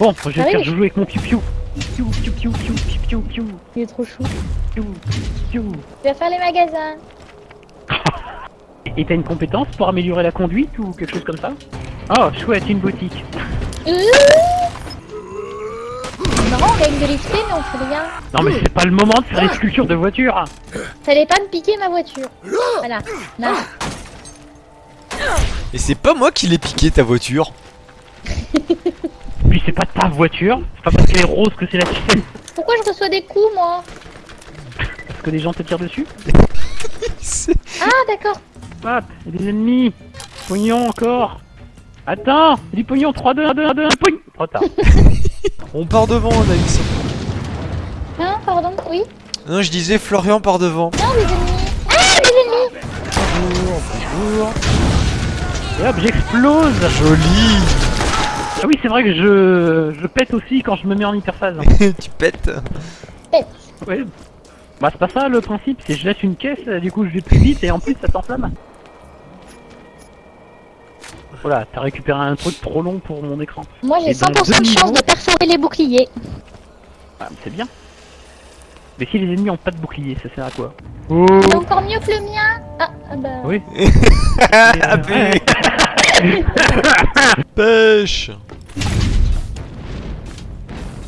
Bon, je vais Ah faire jouer avec mon piou-piou. Piou, piou, piou, piou, piou, piou, piou, Il est trop chou. piou, piou. Tu vas faire les magasins. Et t'as une compétence pour améliorer la conduite ou quelque chose comme ça? Oh, chouette, une boutique. Euh Non, on gagne de l'XP, mais on fait rien. Non mais c'est pas le moment de faire les sculptures de voiture. T'allais pas me piquer ma voiture. Voilà. Non. Et c'est pas moi qui l'ai piqué ta voiture. Puis c'est pas ta voiture, c'est pas parce qu'elle est rose que c'est la tienne. Pourquoi je reçois des coups, moi Parce que les gens te tirent dessus. Ah, d'accord. Hop, il y a des ennemis. Pognon encore. Attends, il y a du pognon, 3, 2, 1, 2, 1, 2, 1, pognon. Trop tard. On part devant, Anaïs. Hein, pardon, oui Non, je disais Florian part devant. Non, les ennemis. Ah, les ennemis Bonjour, bonjour. Et hop, j'explose. Joli. Ah oui, c'est vrai que je, je pète aussi quand je me mets en hyperphase. tu pètes. Pète. Ouais. Bah c'est pas ça le principe, c'est je laisse une caisse, du coup je vais plus vite et en plus ça s'enflamme. Voilà, t'as récupéré un truc trop long pour mon écran. Moi, j'ai Et donc, 100% de chance de perforer les boucliers. Ah, c'est bien. Mais si les ennemis ont pas de bouclier, ça sert à quoi? C'est encore mieux que le mien. Ah, ah bah. Oui. Ah. Pêche.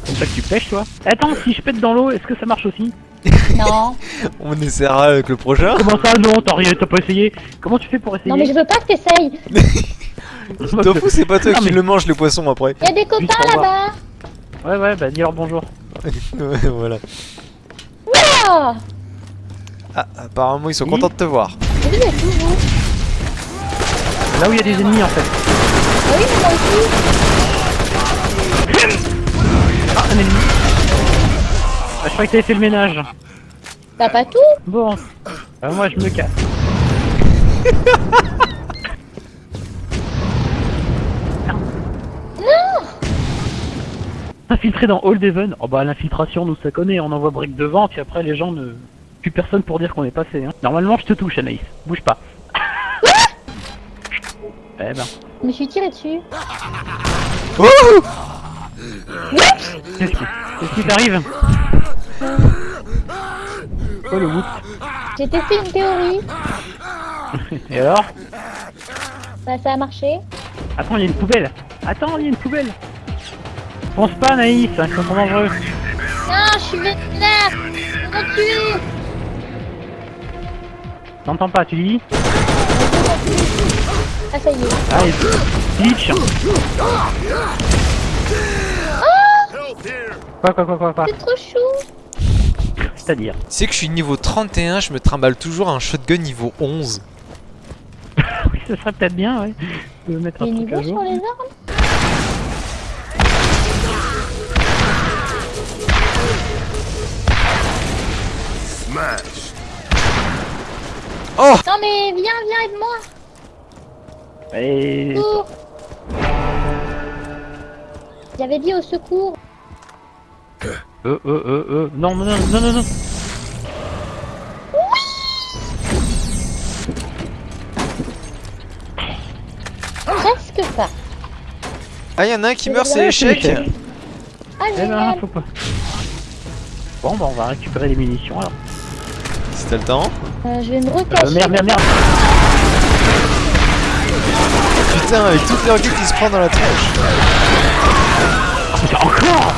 Comme ça que tu pêches toi. Attends, si je pète dans l'eau, est-ce que ça marche aussi Non. On essaiera avec le prochain. Comment ça non T'as rien, t'as pas essayé Comment tu fais pour essayer Non, mais je veux pas que t'essayes. T'en fous, c'est pas toi Non, qui mais- le mange les poissons après. Il y a des copains là-bas. Ouais ouais, bah dis leur bonjour. Ouais, voilà. Ah Ah, apparemment ils sont Oui. contents de te voir. Vous êtes où, vous Là où il y a des ennemis en fait. Ah oui, moi aussi. Je croyais que t'avais fait le ménage. T'as pas tout Bon. Bah, moi je me casse. Infiltré dans Old Haven. Oh bah l'infiltration nous ça connaît, on envoie brique devant, puis après les gens ne... Plus personne pour dire qu'on est passé. Hein. Normalement je te touche Anaïs, bouge pas. eh ben, Je me suis tiré dessus. Oh qu'est-ce qui, qu'est-ce qui t'arrive? Le whoop. J'ai testé une théorie. Et alors Bah, ça a marché. Attends, il y a une poubelle. Attends, il y a une poubelle. Pense pas hein, ils sont dangereux. Non, je suis vénère. Ils m'ont tué. T'entends pas, tu dis Ah, ça y est. Allez, glitch. Quoi, quoi, quoi, quoi, quoi C'est trop chou. C'est-à-dire Tu sais que je suis niveau 31, je me trimballe toujours un shotgun niveau 11. Oui, ça serait peut-être bien, ouais. De mettre Les un truc niveaux à jour. sur les armes Oh Non, mais viens, viens, aide-moi. Et... Secours. J'avais dit au secours. Euh, euh, euh, euh... Non, non, non, non, non, non. Presque pas. Ah, y'en a un qui meurt, c'est Ouais, échec. c'est échec. Ah, Eh ben, génial. faut pas. Bon, bah on va récupérer les munitions alors. Si t'as le temps. Euh, je vais me recacher. Euh, merde, merde, merde. Putain, avec toutes les roquettes qui se prend dans la tronche. Putain, encore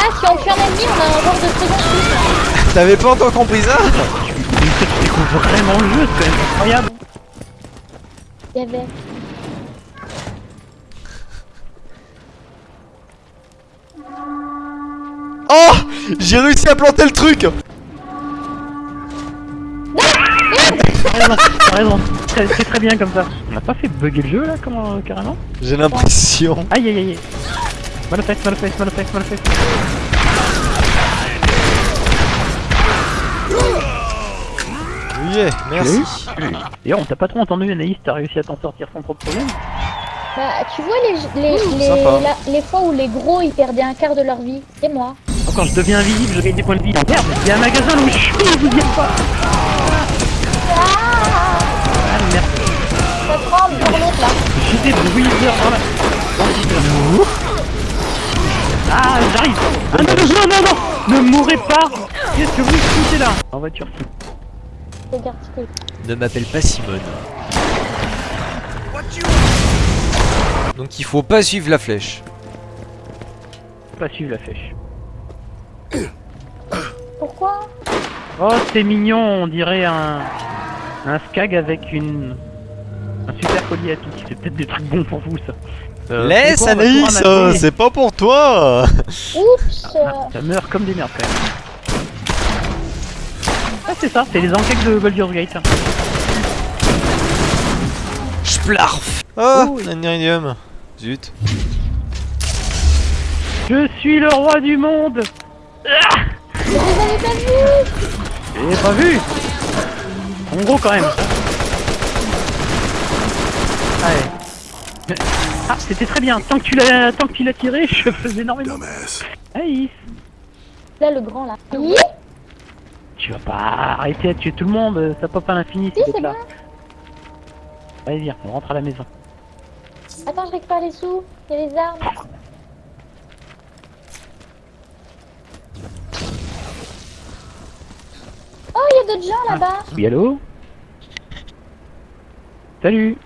Ah, si on tue un ennemi, on a un genre de second. T'avais pas encore compris ça tu découvres vraiment le jeu, c'est quand même incroyable. Il y avait. Oh J'ai réussi à planter le truc T'as raison, t'as raison. C'est c'est très bien comme ça. On a pas fait bugger le jeu là, comment, carrément J'ai l'impression. Aïe aïe aïe. Fesses, mal aux fesses. Oui, merci. D'ailleurs, on t'a pas trop entendu, Anaïs, t'as réussi à t'en sortir sans trop de problème. Bah, tu vois les, les, les, la- les fois où les gros ils perdaient un quart de leur vie, c'est moi. Oh, Quand je deviens invisible, je gagne des points de vie. Oh, merde, il y a un magasin là où je suis, vous y pas. Ah Ah, merde. Ça tremble pour l'autre là. J'ai des dans la... Ah, j'arrive Ah non, non, non, non Ne mourrez pas Qu'est-ce que vous foutez là En voiture, Ne m'appelle pas Simone. Donc il faut pas suivre la flèche. Pas suivre la flèche. Pourquoi? Oh, c'est mignon, on dirait un... Un skag avec une... Un super collier à pic. C'est peut-être des trucs bons pour vous, ça. Euh, Laisse Anaïs, euh, c'est pas pour toi Oups Ça meurt comme des merdes, quand même. Ah, c'est ça, c'est les enquêtes de Baldur's Gate. Splarf Oh, Oh, un iridium. Zut. Je suis le roi du monde Ah vous avez pas vu J'ai pas vu En gros quand même. Allez. Ah, c'était très bien. Tant que tu l'as, tant que tu l'as tiré, je faisais énormément. Aïe, Là, le grand, là. Oui tu vas pas arrêter à tuer tout le monde. Ça pop à l'infini. Si, ces c'est bon. Allez, viens, on rentre à la maison. Attends, je récupère les sous. Il y a les armes. Oh, il y a d'autres gens là-bas. Oui, allô? Salut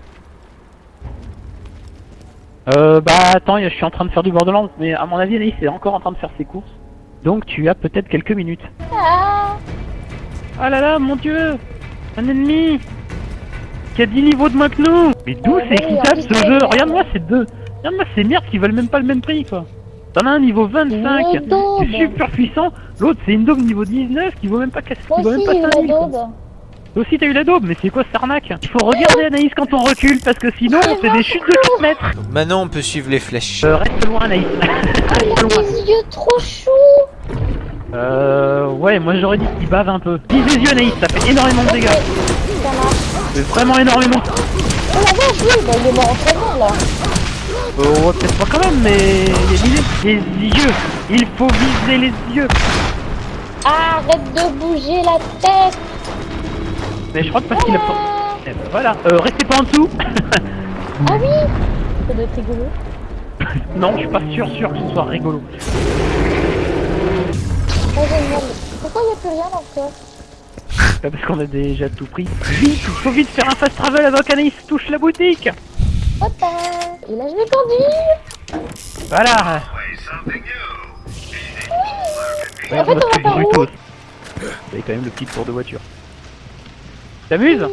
Euh, bah attends, je suis en train de faire du Borderlands, mais à mon avis, Anaïs est encore en train de faire ses courses. Donc tu as peut-être quelques minutes. Ah Ah là là, mon dieu Un ennemi Qui a 10 niveaux de moins que nous Mais d'où c'est équitable ce jeu? C'est- Regarde-moi ces deux Regarde-moi ces merdes qui valent même pas le même prix quoi T'en as un niveau 25 Une daube. qui est super puissant, l'autre c'est une daube niveau 19 qui vaut même pas, qui vaut même pas j'ai eu la 5000 quoi. daube. Toi aussi t'as eu la daube, mais c'est quoi cette arnaque Il faut regarder Anaïs quand on recule parce que sinon on fait des chutes de 4 mètres Donc maintenant on peut suivre les flèches. euh, Reste loin Anaïs Il Reste a loin des yeux trop choux. Euh... Ouais, moi j'aurais dit qu'il bave un peu. Vise les yeux Anaïs, ça fait énormément de dégâts ça marche. C'est vraiment énormément Oh la vache, oui, bah, il est mort en là. Euh, ouais, peut-être pas quand même, mais les, les yeux, il faut viser les yeux. Arrête de bouger la tête. Mais je crois que parce qu'il a pas... Ah, Eh ben, voilà, euh, restez pas en dessous. ah oui Ça doit être rigolo. non, je suis pas sûr, sûr que ce soit rigolo. Oh, génial. Pourquoi il n'y a plus rien coffre Pas parce qu'on a déjà tout pris. Vite, il faut vite faire un fast travel avant qu'Anaïs touche la boutique. Hop. Et là, je vais conduire. Voilà. En fait, on va par où. Vous avez quand même le petit tour de voiture. T'amuses?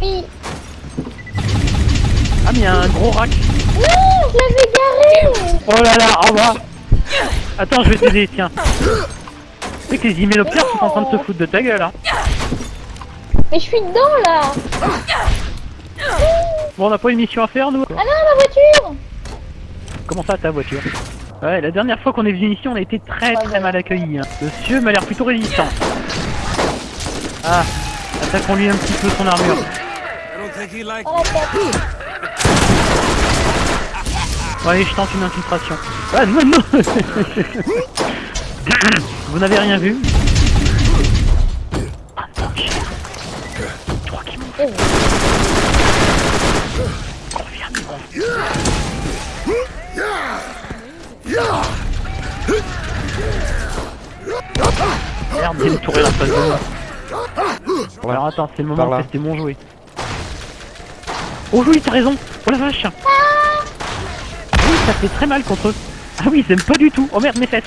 Oui. Ah mais il y a un gros rack. Non, je l'avais garé. Oh là là, au revoir. Attends, je vais t'aider, tiens. Tu sais que les hyménoptères sont en train de se foutre de ta gueule, hein. Mais je suis dedans là. Bon, on n'a pas une mission à faire, nous Ah non, ma voiture. Comment ça, ta voiture? Ouais, la dernière fois qu'on est venu ici, on a été très très mal accueillis. Hein. Le monsieur m'a l'air plutôt résistant. Ah, attaquons-lui un petit peu son armure. Oh la. Bon, allez, je tente une infiltration. Ah, non, non Vous n'avez rien vu Ah, non, shit. Trois qui montent. Et oui. Reviens, mais bon. Merde, il y a une tourelle en face de moi. Alors attends, c'est le moment de tester mon jouet. Oh oui, t'as raison. Oh la vache. Ah. Oui, ça fait très mal contre eux. Ah oui, ils aiment pas du tout. Oh merde, mes fesses